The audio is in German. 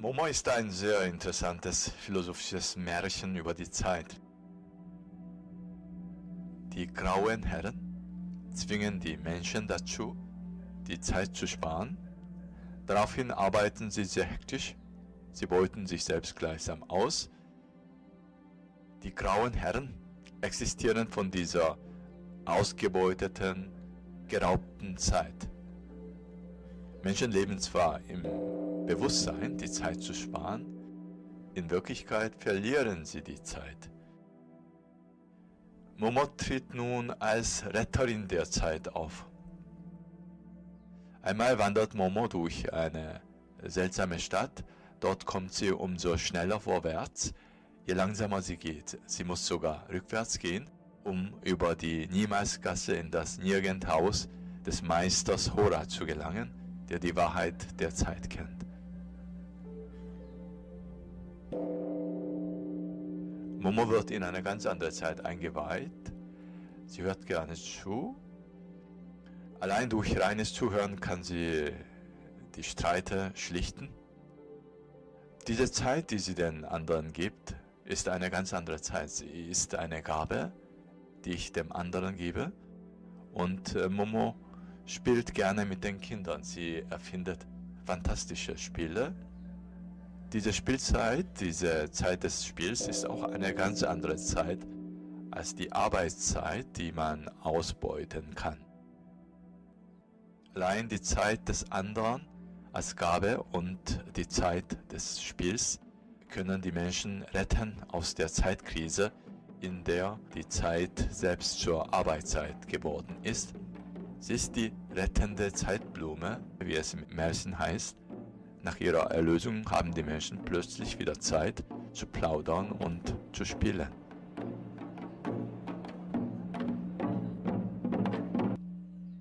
Momo ist ein sehr interessantes philosophisches Märchen über die Zeit. Die grauen Herren zwingen die Menschen dazu, die Zeit zu sparen. Daraufhin arbeiten sie sehr hektisch, sie beuten sich selbst gleichsam aus. Die grauen Herren existieren von dieser ausgebeuteten, geraubten Zeit. Menschen leben zwar im Bewusstsein, die Zeit zu sparen, in Wirklichkeit verlieren sie die Zeit. Momo tritt nun als Retterin der Zeit auf. Einmal wandert Momo durch eine seltsame Stadt, dort kommt sie umso schneller vorwärts, je langsamer sie geht. Sie muss sogar rückwärts gehen, um über die Niemalsgasse in das Nirgendhaus des Meisters Hora zu gelangen, der die Wahrheit der Zeit kennt. Momo wird in eine ganz andere Zeit eingeweiht. Sie hört gerne zu. Allein durch reines Zuhören kann sie die Streite schlichten. Diese Zeit, die sie den anderen gibt, ist eine ganz andere Zeit. Sie ist eine Gabe, die ich dem anderen gebe. Und äh, Momo spielt gerne mit den Kindern. Sie erfindet fantastische Spiele. Diese Spielzeit, diese Zeit des Spiels ist auch eine ganz andere Zeit als die Arbeitszeit, die man ausbeuten kann. Allein die Zeit des anderen als Gabe und die Zeit des Spiels können die Menschen retten aus der Zeitkrise, in der die Zeit selbst zur Arbeitszeit geworden ist. Sie ist die rettende Zeitblume, wie es im Märchen heißt. Nach ihrer Erlösung haben die Menschen plötzlich wieder Zeit zu plaudern und zu spielen.